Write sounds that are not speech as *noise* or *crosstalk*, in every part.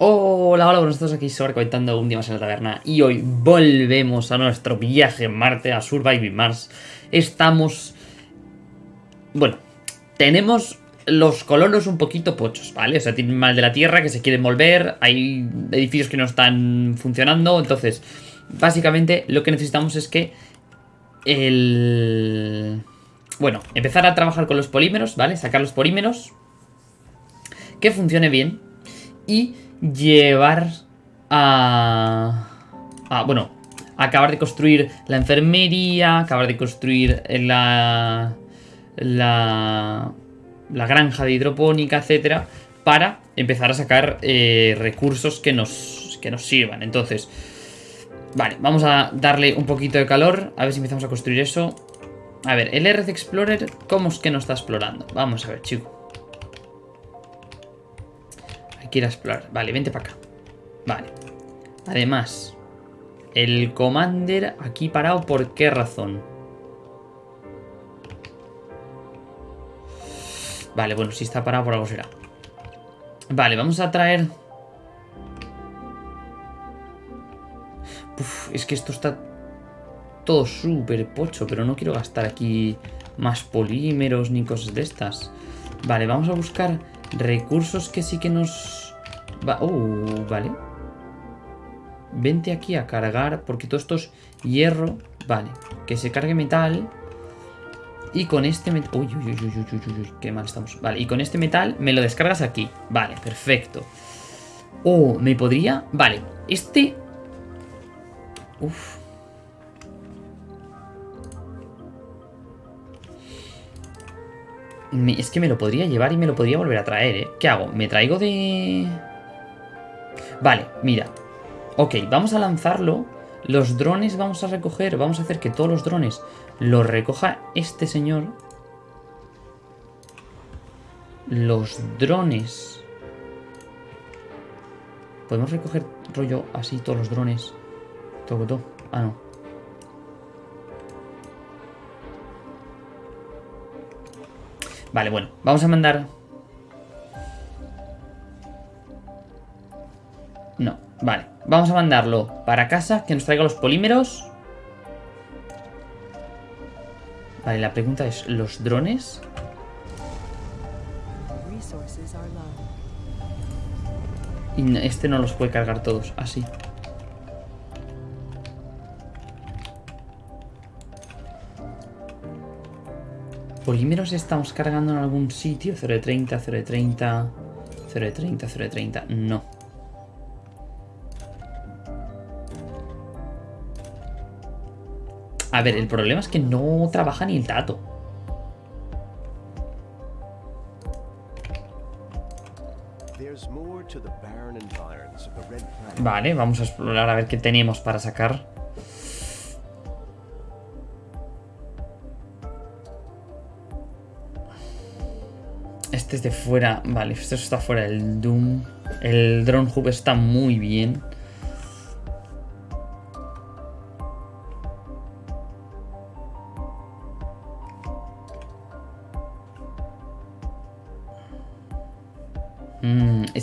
Hola, hola, días, aquí Sobra comentando un día más en la taberna y hoy volvemos a nuestro viaje en Marte, a Surviving Mars. Estamos... Bueno, tenemos los colonos un poquito pochos, ¿vale? O sea, tienen mal de la Tierra que se quieren volver, hay edificios que no están funcionando, entonces, básicamente lo que necesitamos es que el... Bueno, empezar a trabajar con los polímeros, ¿vale? Sacar los polímeros, que funcione bien y llevar a... a bueno, acabar de construir la enfermería, acabar de construir la... la... la granja de hidropónica, etcétera, para empezar a sacar eh, recursos que nos, que nos sirvan. Entonces, vale, vamos a darle un poquito de calor, a ver si empezamos a construir eso. A ver, el Earth Explorer, ¿cómo es que nos está explorando? Vamos a ver, chico. Quiero explorar. Vale, vente para acá. Vale. Además, el Commander aquí parado, ¿por qué razón? Vale, bueno, si está parado por algo será. Vale, vamos a traer... Es que esto está todo súper pocho, pero no quiero gastar aquí más polímeros ni cosas de estas. Vale, vamos a buscar recursos que sí que nos... Va... Uh, vale. Vente aquí a cargar, porque todo esto es hierro. Vale, que se cargue metal. Y con este metal... Uy, uy, uy, uy, uy, uy, qué mal estamos. Vale, y con este metal me lo descargas aquí. Vale, perfecto. Oh, ¿me podría? Vale, este... Uf. es que me lo podría llevar y me lo podría volver a traer, ¿eh? ¿Qué hago? ¿Me traigo de...? Vale, mira. Ok, vamos a lanzarlo. Los drones vamos a recoger. Vamos a hacer que todos los drones los recoja este señor. Los drones... Podemos recoger rollo así todos los drones. Todo, todo. Ah, no. Vale, bueno, vamos a mandar... vale. Vamos a mandarlo para casa, que nos traiga los polímeros. Vale, la pregunta es, ¿los drones? Y este no los puede cargar todos, así. polímeros estamos cargando en algún sitio. 0 de 30, 0 de 30, 0 de 30, 0 de 30. No. A ver, el problema es que no trabaja ni el tato. Vale, vamos a explorar a ver qué tenemos para sacar. Este es de fuera. Vale, esto está fuera del Doom. El Drone Hub está muy bien.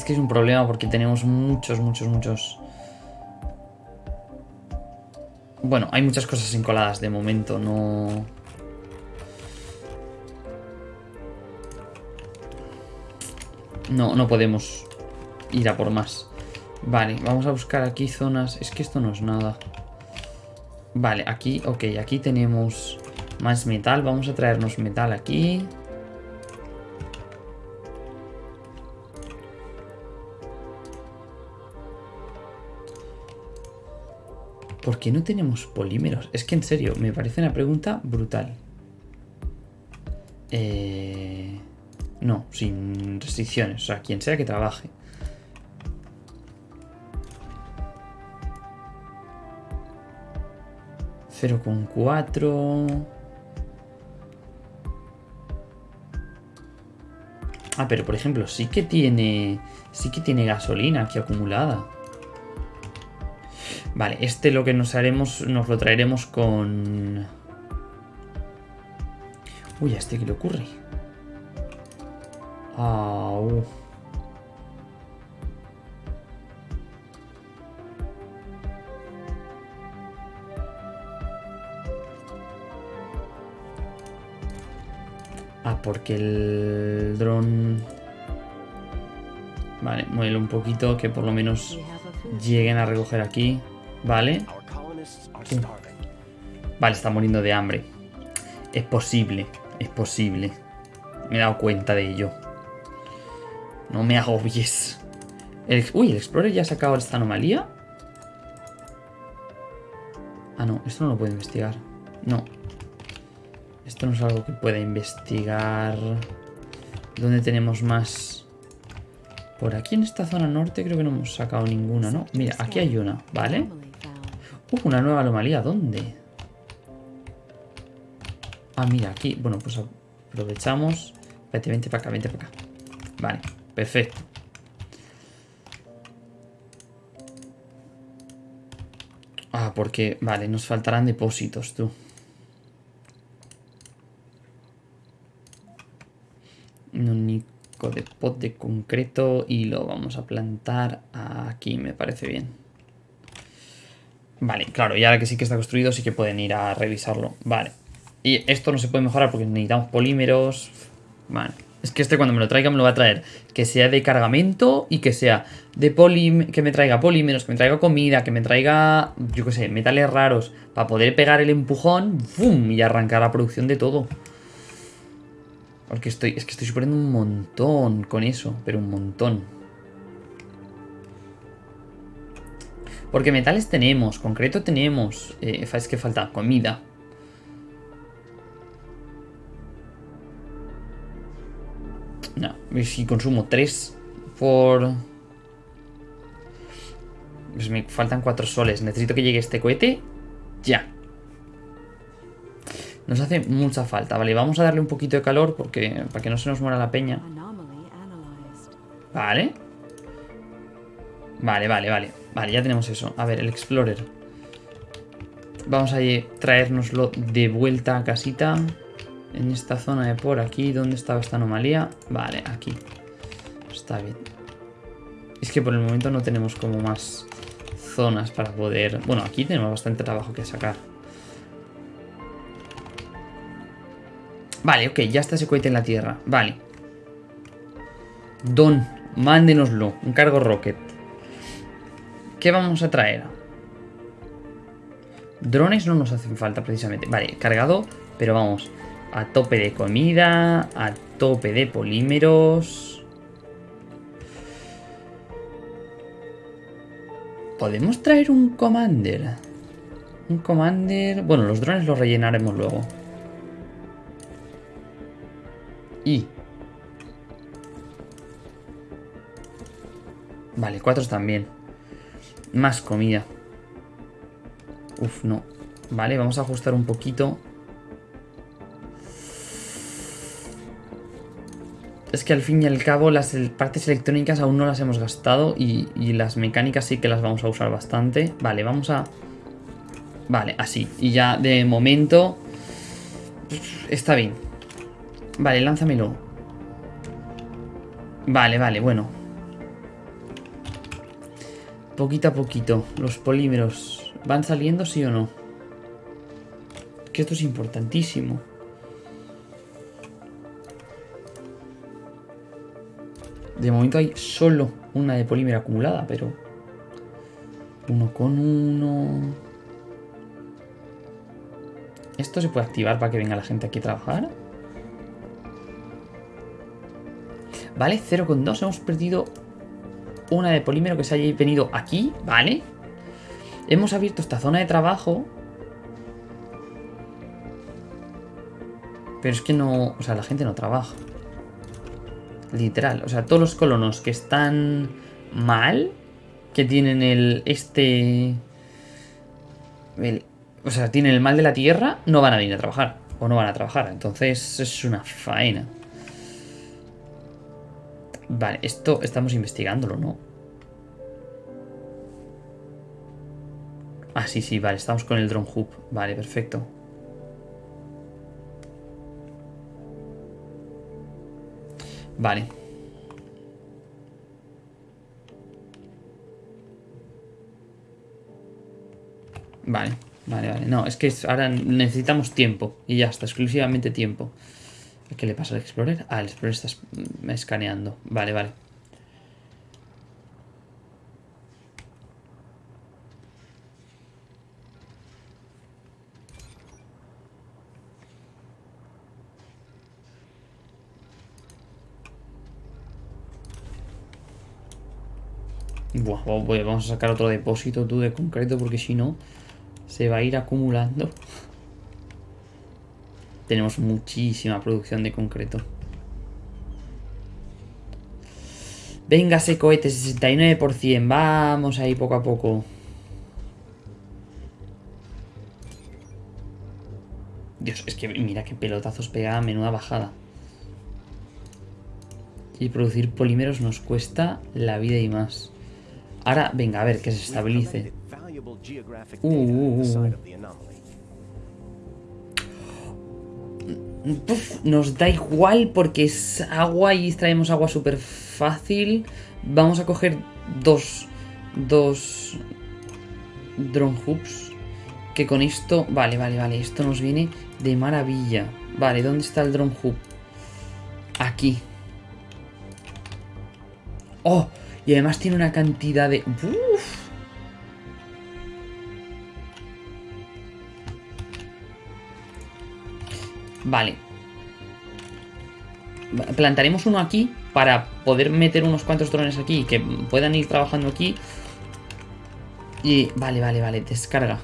Que es un problema porque tenemos muchos, muchos, muchos... Bueno, hay muchas cosas encoladas de momento, no... No, no podemos ir a por más. Vale, vamos a buscar aquí zonas... Es que esto no es nada. Vale, aquí, ok, aquí tenemos más metal. Vamos a traernos metal aquí. ¿Por qué no tenemos polímeros? Es que en serio, me parece una pregunta brutal. Eh... No, sin restricciones. O sea, quien sea que trabaje. Cero con cuatro. Ah, pero por ejemplo, sí que tiene. Sí que tiene gasolina aquí acumulada. Vale, este lo que nos haremos, nos lo traeremos con... Uy, ¿a este qué le ocurre? Ah, porque el dron... Vale, muévelo un poquito, que por lo menos lleguen a recoger aquí. Vale. Vale, está muriendo de hambre. Es posible, es posible. Me he dado cuenta de ello. No me agobies. El, uy, el Explorer ya ha sacado esta anomalía. Ah, no, esto no lo puedo investigar. No. Esto no es algo que pueda investigar. ¿Dónde tenemos más? Por aquí en esta zona norte creo que no hemos sacado ninguna, ¿no? Mira, aquí hay una, ¿vale? Uh, una nueva anomalía, ¿dónde? Ah, mira, aquí. Bueno, pues aprovechamos. Vete, vente para acá, vente para acá. Vale, perfecto. Ah, porque... Vale, nos faltarán depósitos, tú. Un único de pot de concreto y lo vamos a plantar aquí, me parece bien. Vale, claro, y ahora que sí que está construido sí que pueden ir a revisarlo. Vale. Y esto no se puede mejorar porque necesitamos polímeros. Vale. Es que este cuando me lo traiga me lo va a traer. Que sea de cargamento y que sea de poli... Que me traiga polímeros, que me traiga comida, que me traiga, yo qué sé, metales raros. Para poder pegar el empujón ¡bum! y arrancar la producción de todo. Porque estoy... Es que estoy suponiendo un montón con eso. Pero un montón. Porque metales tenemos, concreto tenemos. Eh, es que falta comida. No, si consumo 3 por... Pues me faltan 4 soles. Necesito que llegue este cohete ya. Nos hace mucha falta. Vale, vamos a darle un poquito de calor porque para que no se nos muera la peña. Vale. Vale, vale, vale. Vale, ya tenemos eso. A ver, el Explorer. Vamos a traérnoslo de vuelta a casita en esta zona de por aquí. ¿Dónde estaba esta anomalía? Vale, aquí. Está bien. Es que por el momento no tenemos como más zonas para poder... Bueno, aquí tenemos bastante trabajo que sacar. Vale, ok, ya está ese cohete en la Tierra. Vale. Don, mándenoslo. Un cargo rocket. ¿Qué vamos a traer? Drones no nos hacen falta precisamente. Vale, cargado, pero vamos a tope de comida, a tope de polímeros. ¿Podemos traer un commander? Un commander... Bueno, los drones los rellenaremos luego. Y... Vale, cuatro también. Más comida. Uf, no. Vale, vamos a ajustar un poquito. es que al fin y al cabo las partes electrónicas aún no las hemos gastado y, las mecánicas sí que las vamos a usar bastante. Vale, vamos a... Vale, así. Y ya de momento... Está bien. Vale, lánzamelo. Vale, vale, bueno. Poquito a poquito. Los polímeros. ¿Van saliendo sí o no? Que esto es importantísimo. De momento hay solo una de polímero acumulada, pero... Uno con uno... ¿Esto se puede activar para que venga la gente aquí a trabajar? Vale, 0,2. Hemos perdido una de polímero que se haya venido aquí, ¿vale? Hemos abierto esta zona de trabajo. Pero es que no... O sea, la gente no trabaja. Literal. O sea, todos los colonos que están mal, que tienen el... Este... o sea, tienen el mal de la tierra, no van a venir a trabajar. O no van a trabajar. Entonces es una faena. Vale, esto estamos investigándolo, ¿no? Ah, sí, sí, vale, estamos con el drone hub. Vale, perfecto. Vale. Vale, vale, vale. No, es que ahora necesitamos tiempo. Y ya está, exclusivamente tiempo. ¿Qué le pasa al Explorer? Ah, el Explorer está es- escaneando. Vale, vale. Buah, vamos a sacar otro depósito tú de concreto porque si no se va a ir acumulando. Tenemos muchísima producción de concreto. Venga, ese cohete, 69%. Vamos ahí poco a poco. Dios, es que mira qué pelotazos pega, menuda bajada. Y producir polímeros nos cuesta la vida y más. Ahora, venga, a ver, que se estabilice. Uh, uh, uh. Nos da igual porque es agua y traemos agua súper fácil. Vamos a coger dos, dos drone hoops. Que con esto, vale, vale, vale, esto nos viene de maravilla. Vale, ¿dónde está el drone hoop? Aquí. Oh, y además tiene una cantidad de... Uf. Vale. Va- Plantaremos uno aquí para poder meter unos cuantos drones aquí que puedan ir trabajando aquí. Y vale, vale, vale, descarga.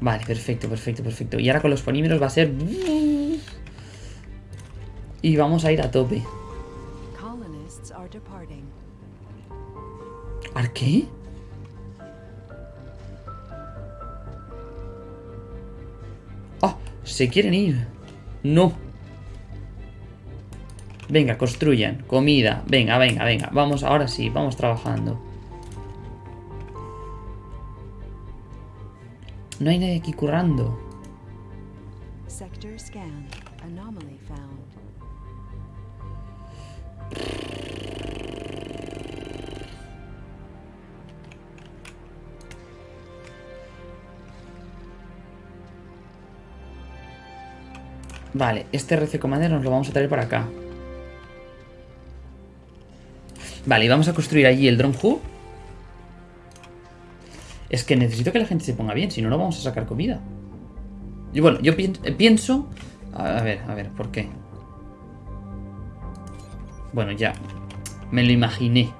Vale, perfecto, perfecto, perfecto. Y ahora con los polímeros va a ser... Y vamos a ir a tope. ¿Ar qué? Se quieren ir. No. Venga, construyan. Comida. Venga, venga, venga. Vamos, ahora sí, vamos trabajando. No hay nadie aquí currando. Vale, este RC Commander nos lo vamos a traer para acá. Vale, y vamos a construir allí el Drone Hub. Es que necesito que la gente se ponga bien, si no, no vamos a sacar comida. Y bueno, yo eh, pienso... A ver, a ver, ¿por qué? Bueno, ya. Me lo imaginé.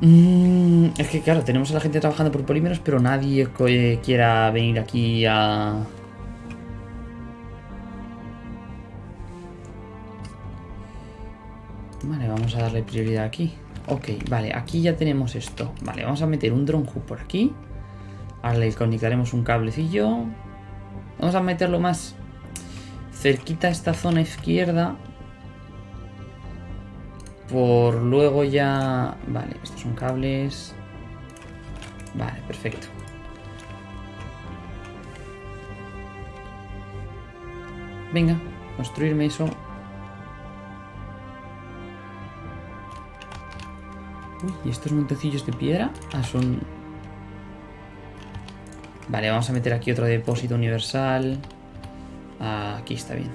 Mm, es que claro, tenemos a la gente trabajando por polímeros, pero nadie eh, quiera venir aquí a... Vale, vamos a darle prioridad aquí. Ok, vale, aquí ya tenemos esto. Vale, vamos a meter un drone hook por aquí. Ahora le conectaremos un cablecillo. Vamos a meterlo más cerquita a esta zona izquierda. Por luego ya... Vale, estos son cables. Vale, perfecto. Venga, construirme eso. Uy, ¿y estos montecillos de piedra? Ah, son... Vale, vamos a meter aquí otro depósito universal. Aquí está bien.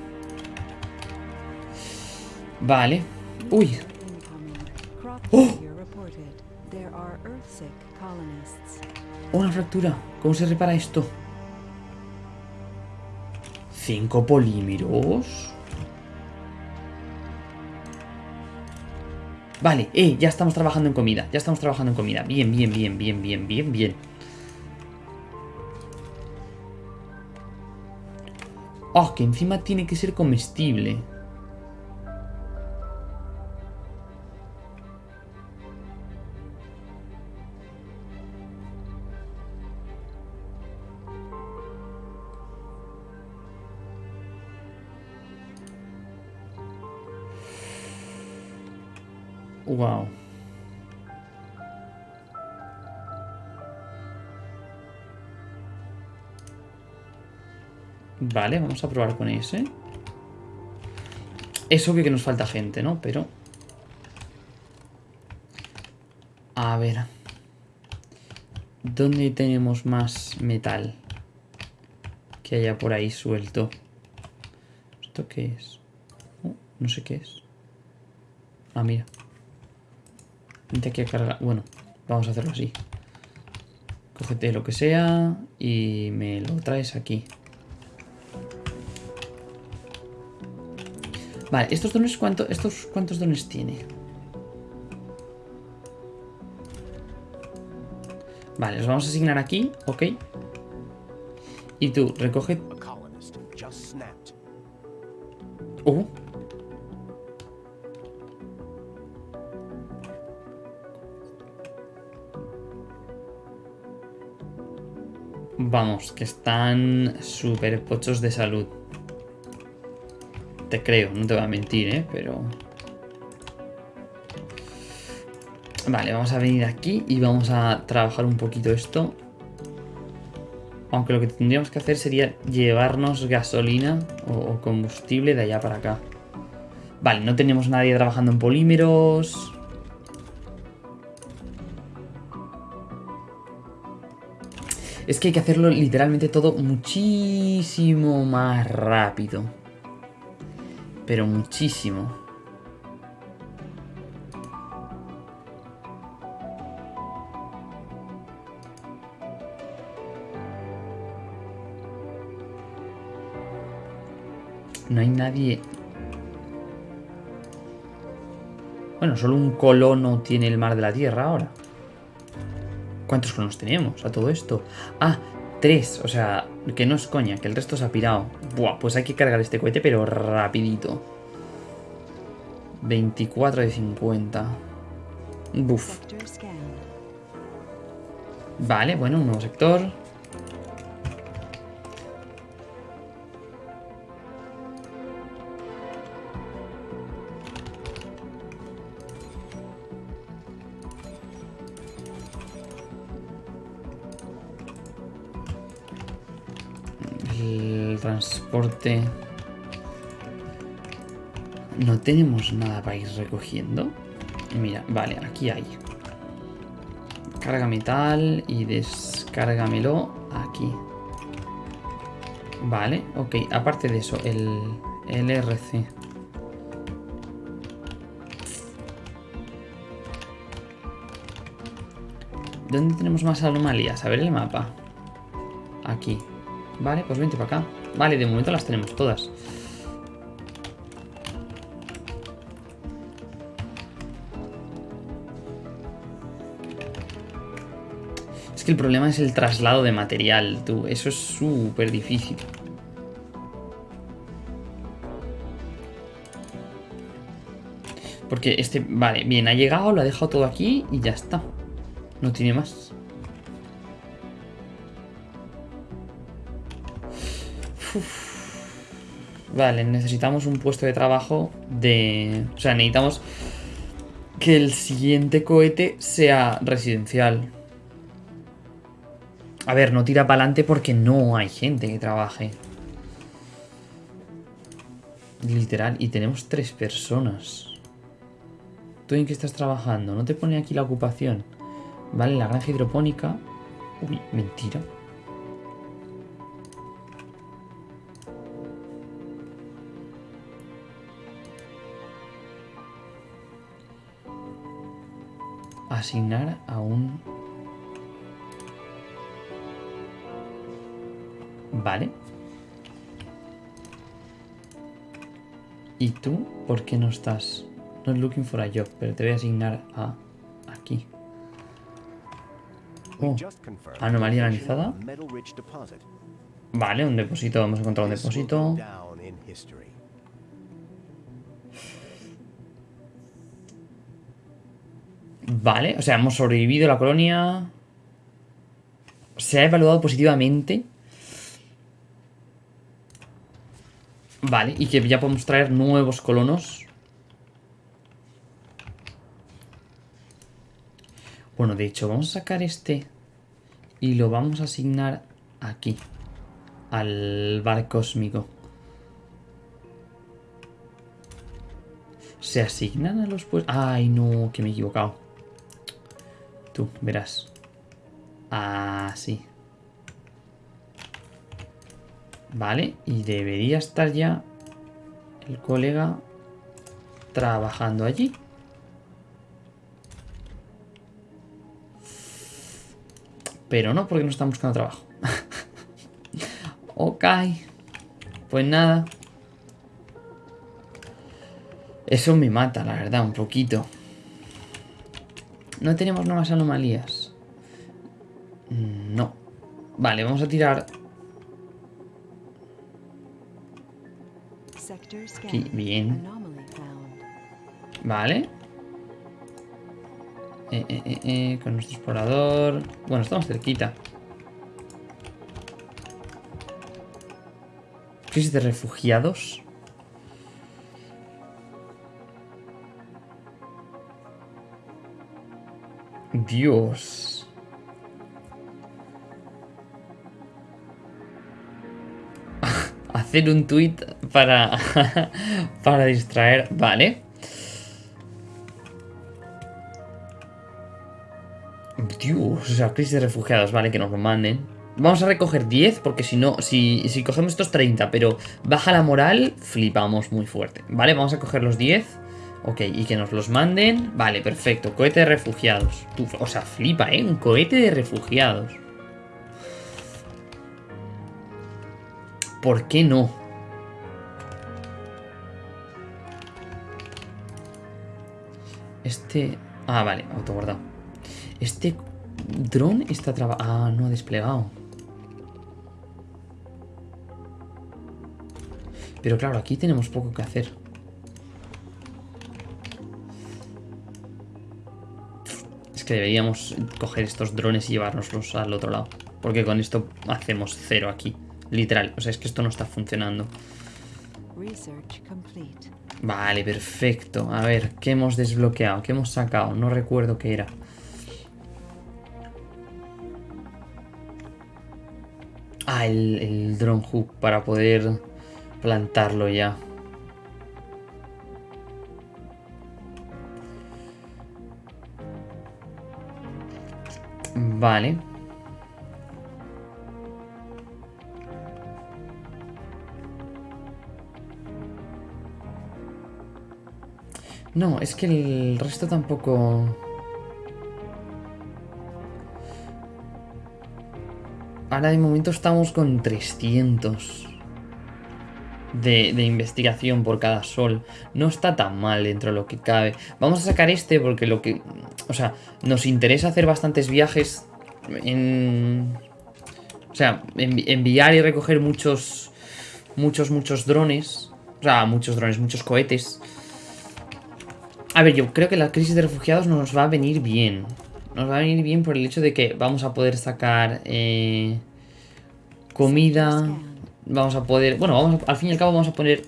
Vale. Uy, Oh! una fractura. ¿Cómo se repara esto? Cinco polímeros. Vale, eh, ya estamos trabajando en comida. Ya estamos trabajando en comida. Bien, bien, bien, bien, bien, bien, bien. Oh, que encima tiene que ser comestible. Vale, vamos a probar con ese. Es obvio que nos falta gente, ¿no? Pero... A ver... ¿Dónde tenemos más metal? Que haya por ahí suelto. ¿Esto qué es? Oh, no sé qué es. Ah, mira. Vente aquí a cargar. Bueno, vamos a hacerlo así. Cógete lo que sea y me lo traes aquí. Vale, ¿estos dones cuánto, estos cuántos dones tiene? Vale, los vamos a asignar aquí, ok. Y tú, recoge... Uh. Vamos, que están súper pochos de salud. Creo, no te voy a mentir, ¿eh? Pero... Vale, vamos a venir aquí y vamos a trabajar un poquito esto. Aunque lo que tendríamos que hacer sería llevarnos gasolina o combustible de allá para acá. Vale, no tenemos nadie trabajando en polímeros. Es que hay que hacerlo literalmente todo muchísimo más rápido. Pero muchísimo. No hay nadie... Bueno, solo un colono tiene el mar de la tierra ahora. ¿Cuántos colonos tenemos a todo esto? Ah, tres. O sea, que no es coña, que el resto se ha pirado. Buah, pues hay que cargar este cohete, pero rapidito. 24 de 50. Buf. Vale, bueno, un nuevo sector. No tenemos nada para ir recogiendo. Mira, vale, aquí hay. Carga metal y descárgamelo aquí. Vale, ok. Aparte de eso, el, el RC. ¿Dónde tenemos más anomalías? A ver el mapa. Aquí. Vale, pues vente para acá. Vale, de momento las tenemos todas. Es que el problema es el traslado de material, tú. Eso es súper difícil. Porque este... Vale, bien, ha llegado, lo ha dejado todo aquí y ya está. No tiene más. Vale, necesitamos un puesto de trabajo de... O sea, necesitamos que el siguiente cohete sea residencial. A ver, no tira para adelante porque no hay gente que trabaje. Literal, y tenemos tres personas. ¿Tú en qué estás trabajando? ¿No te pone aquí la ocupación? Vale, la granja hidropónica. Uy, mentira. Asignar a un Vale. ¿Y tú por qué no estás? Not looking for a job, pero te voy a asignar a aquí. Oh, confirmed anomalía analizada. Vale, un depósito, vamos a encontrar un depósito. Vale, o sea, hemos sobrevivido la colonia. Se ha evaluado positivamente. Vale, y que ya podemos traer nuevos colonos. Bueno, de hecho, vamos a sacar este y lo vamos a asignar aquí, al bar cósmico. Se asignan a los puestos... Ay, no, que me he equivocado. Tú, verás. Ah, sí. Vale, y debería estar ya el colega trabajando allí. Pero no, porque no están buscando trabajo. *laughs* ok. Pues nada. Eso me mata, la verdad, un poquito. No tenemos nuevas anomalías. No. Vale, vamos a tirar... Aquí, bien. Vale. Eh, eh, eh, eh, con nuestro explorador... Bueno, estamos cerquita. Crisis de refugiados. Dios. *laughs* Hacer un tweet para, *laughs* para distraer. Vale. Dios, o sea, crisis de refugiados, vale, que nos lo manden. Vamos a recoger 10, porque si no, si, si cogemos estos 30, pero baja la moral, flipamos muy fuerte. Vale, vamos a coger los 10. Ok, y que nos los manden. Vale, perfecto. Cohete de refugiados. O sea, flipa, ¿eh? Un cohete de refugiados. ¿Por qué no? Este... Ah, vale, autoguardado. Este dron está trabajando... Ah, no ha desplegado. Pero claro, aquí tenemos poco que hacer. Es que deberíamos coger estos drones y llevárnoslos al otro lado. Porque con esto hacemos cero aquí. Literal. O sea, es que esto no está funcionando. Vale, perfecto. A ver, ¿qué hemos desbloqueado? ¿Qué hemos sacado? No recuerdo qué era. Ah, el, el drone hook para poder plantarlo ya. Vale. No, es que el resto tampoco... Ahora de momento estamos con 300 de, de investigación por cada sol. No está tan mal dentro de lo que cabe. Vamos a sacar este porque lo que... O sea, nos interesa hacer bastantes viajes en... O sea, envi- enviar y recoger muchos... Muchos, muchos drones. O sea, muchos drones, muchos cohetes. A ver, yo creo que la crisis de refugiados nos va a venir bien. Nos va a venir bien por el hecho de que vamos a poder sacar eh, comida. Vamos a poder... Bueno, vamos a- al fin y al cabo vamos a poder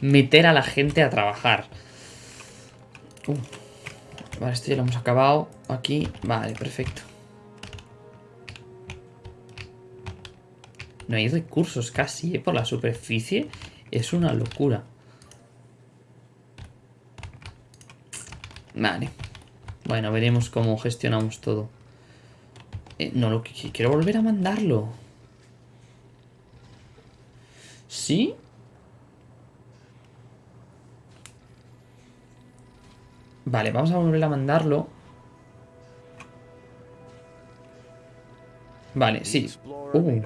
meter a la gente a trabajar. Uh, vale, esto ya lo hemos acabado. Aquí, vale, perfecto. No hay recursos casi, ¿eh? Por la superficie. Es una locura. Vale. Bueno, veremos cómo gestionamos todo. Eh, no, lo que quiero volver a mandarlo. ¿Sí? Vale, vamos a volver a mandarlo. Vale, sí. Uh,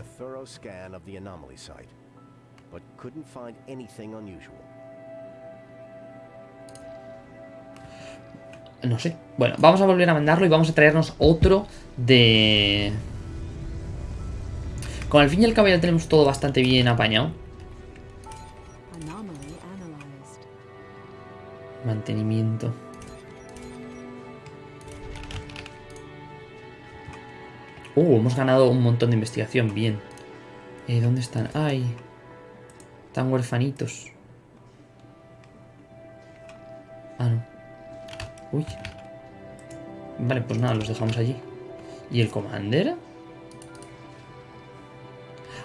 no sé. Bueno, vamos a volver a mandarlo y vamos a traernos otro de... Con al fin y al cabo ya tenemos todo bastante bien apañado. Mantenimiento. Uh, hemos ganado un montón de investigación, bien. Eh, ¿Dónde están? Ay. Están huerfanitos. Ah, no. Uy. Vale, pues nada, los dejamos allí. ¿Y el commander?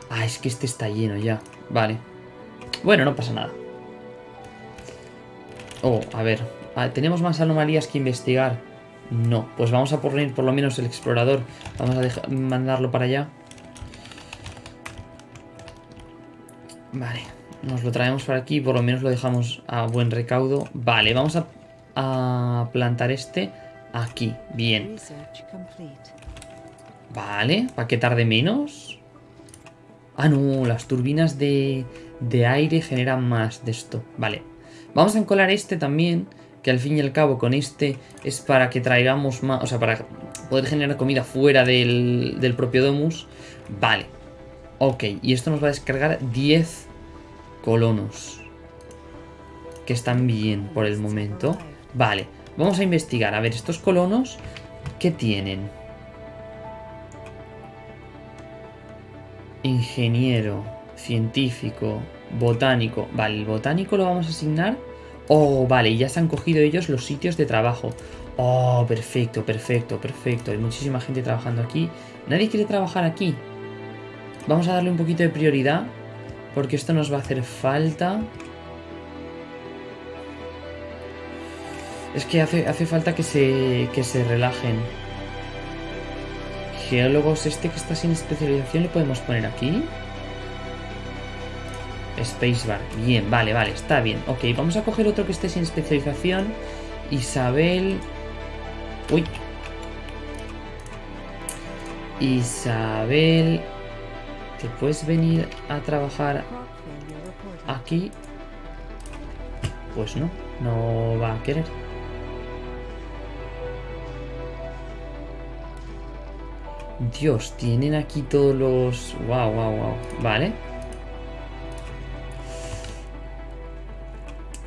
Ah, es que este está lleno ya. Vale. Bueno, no pasa nada. Oh, a ver. Ah, ¿Tenemos más anomalías que investigar? No. Pues vamos a poner por lo menos el explorador. Vamos a dejar- mandarlo para allá. Vale. Nos lo traemos para aquí. Por lo menos lo dejamos a buen recaudo. Vale, vamos a, plantar este aquí. Bien. Vale, para que tarde menos. Ah, no, las turbinas de, de aire generan más de esto. Vale. Vamos a encolar este también, que al fin y al cabo con este es para que traigamos más, o sea, para poder generar comida fuera del, del propio Domus. Vale. Ok, y esto nos va a descargar 10 colonos. Que están bien por el momento. Vale, vamos a investigar. A ver, estos colonos, ¿qué tienen? Ingeniero, científico, botánico. Vale, el botánico lo vamos a asignar. Oh, vale, ya se han cogido ellos los sitios de trabajo. Oh, perfecto, perfecto, perfecto. Hay muchísima gente trabajando aquí. Nadie quiere trabajar aquí. Vamos a darle un poquito de prioridad. Porque esto nos va a hacer falta. Es que hace, hace falta que se, que se relajen. Geólogos, este que está sin especialización, ¿le podemos poner aquí? Spacebar. Bien, vale, vale, está bien. Ok, vamos a coger otro que esté sin especialización. Isabel. Uy. Isabel. ¿Te puedes venir a trabajar aquí? Pues no, no va a querer. Dios, tienen aquí todos los... Wow, wow, wow. Vale.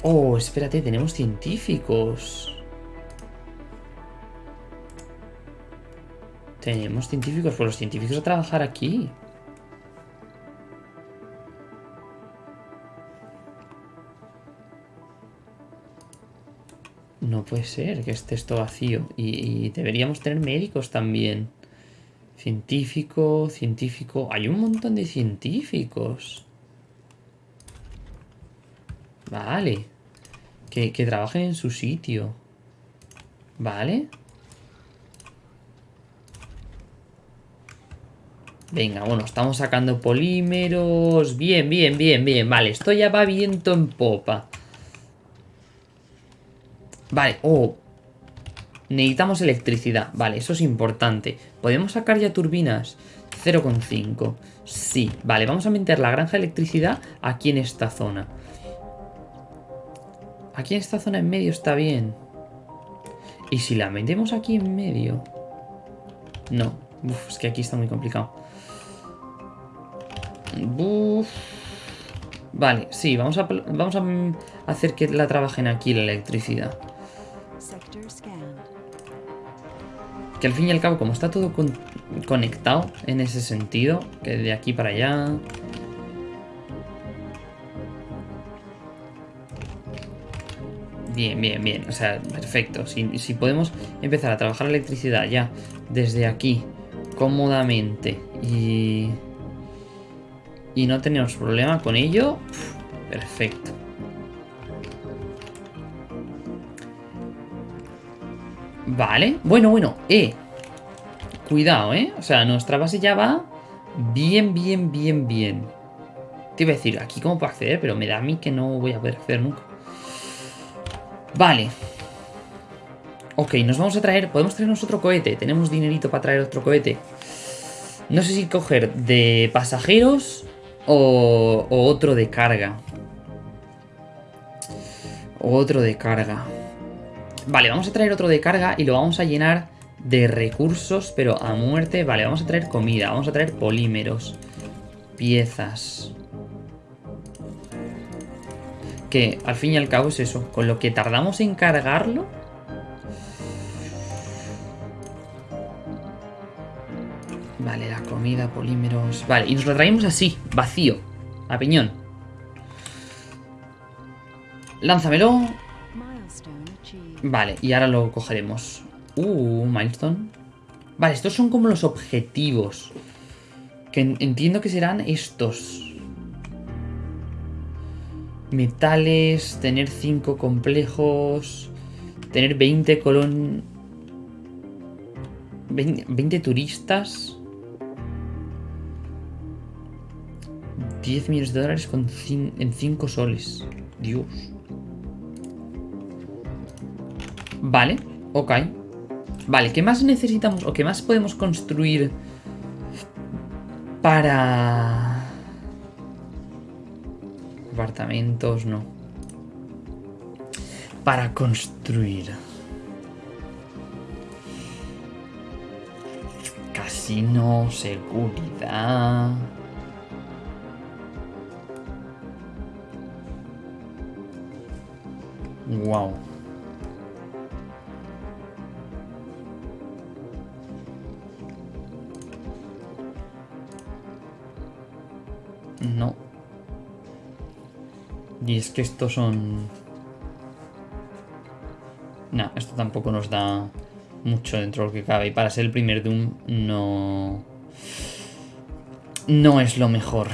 Oh, espérate, tenemos científicos. Tenemos científicos, pues los científicos a trabajar aquí. No puede ser que esté esto vacío. Y, y deberíamos tener médicos también. Científico, científico. Hay un montón de científicos. Vale. Que, que trabajen en su sitio. Vale. Venga, bueno, estamos sacando polímeros. Bien, bien, bien, bien. Vale, esto ya va viento en popa. Vale, oh. Necesitamos electricidad. Vale, eso es importante. ¿Podemos sacar ya turbinas? 0,5. Sí, vale, vamos a meter la granja de electricidad aquí en esta zona. Aquí en esta zona en medio está bien. ¿Y si la metemos aquí en medio? No. Uf, es que aquí está muy complicado. Uf. Vale, sí, vamos a, vamos a mm, hacer que la trabajen aquí la electricidad. Que al fin y al cabo, como está todo con- conectado en ese sentido, que de aquí para allá... Bien, bien, bien. O sea, perfecto. Si, podemos empezar a trabajar la electricidad ya desde aquí, cómodamente, y... Y no tenemos problema con ello, perfecto. Vale. Bueno, bueno. Eh. Cuidado, ¿eh? O sea, nuestra base ya va bien, bien, bien, bien. Te iba a decir, aquí cómo puedo acceder, pero me da a mí que no voy a poder acceder nunca. Vale. Ok, nos vamos a traer... Podemos traernos otro cohete. Tenemos dinerito para traer otro cohete. No sé si coger de pasajeros o, o otro de carga. O otro de carga. Vale, vamos a traer otro de carga y lo vamos a llenar de recursos, pero a muerte. Vale, vamos a traer comida, vamos a traer polímeros, piezas. Que al fin y al cabo es eso, con lo que tardamos en cargarlo. Vale, la comida, polímeros... Vale, y nos lo traemos así, vacío, a piñón. Lánzamelo. Vale, y ahora lo cogeremos. Uh, milestone. Vale, estos son como los objetivos. Que en- entiendo que serán estos. Metales, tener 5 complejos, tener 20 colon... 20, 20 turistas. 10 millones de dólares con cin- en 5 soles. Dios. Vale, ok. Vale, ¿qué más necesitamos o qué más podemos construir para... Apartamentos, no. Para construir. Casino, seguridad... Wow. Y es que estos son... No, esto tampoco nos da mucho dentro de lo que cabe. Y para ser el primer Doom no... No es lo mejor.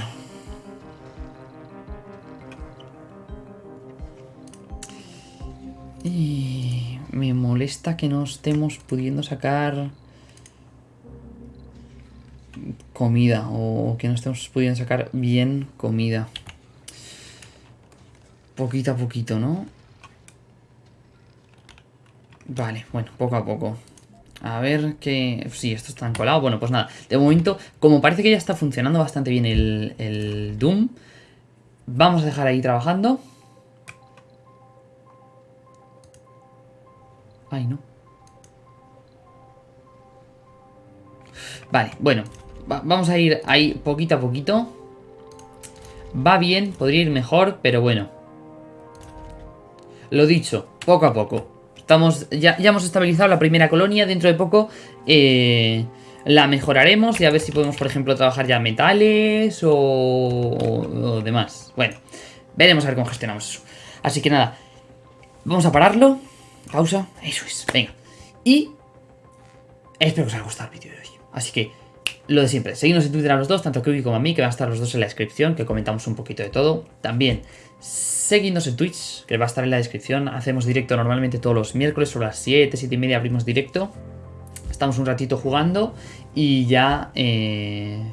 Y me molesta que no estemos pudiendo sacar comida o que no estemos pudiendo sacar bien comida. Poquito a poquito, ¿no? Vale, bueno, poco a poco. A ver qué... Sí, esto está colado. Bueno, pues nada. De momento, como parece que ya está funcionando bastante bien el, Doom, vamos a dejar ahí trabajando. Ay, no. Vale, bueno. va- vamos a ir ahí poquito a poquito. Va bien, podría ir mejor, pero bueno. Lo dicho, poco a poco. Estamos, ya, ya hemos estabilizado la primera colonia. Dentro de poco eh, la mejoraremos y a ver si podemos, por ejemplo, trabajar ya metales o, o- demás. Bueno, veremos a ver cómo gestionamos eso. Así que nada, vamos a pararlo. Pausa, eso es, venga. Y espero que os haya gustado el vídeo de hoy. Así que, lo de siempre, seguidnos en Twitter a los dos, tanto a como a mí, que van a estar los dos en la descripción, que comentamos un poquito de todo. También, seguidnos en Twitch, que va a estar en la descripción. Hacemos directo normalmente todos los miércoles, sobre las 7, 7 y media abrimos directo. Estamos un ratito jugando y ya... Eh...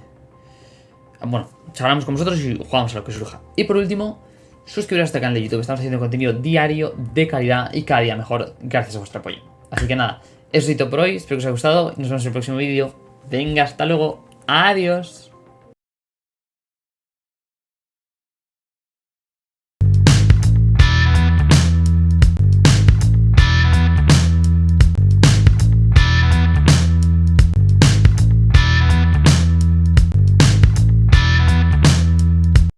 Bueno, charlamos con vosotros y jugamos a lo que surja. Y por último, suscribiros a este canal de YouTube. Estamos haciendo contenido diario de calidad y cada día mejor gracias a vuestro apoyo. Así que nada, eso es todo por hoy. Espero que os haya gustado y nos vemos en el próximo vídeo. Venga, hasta luego. Adiós.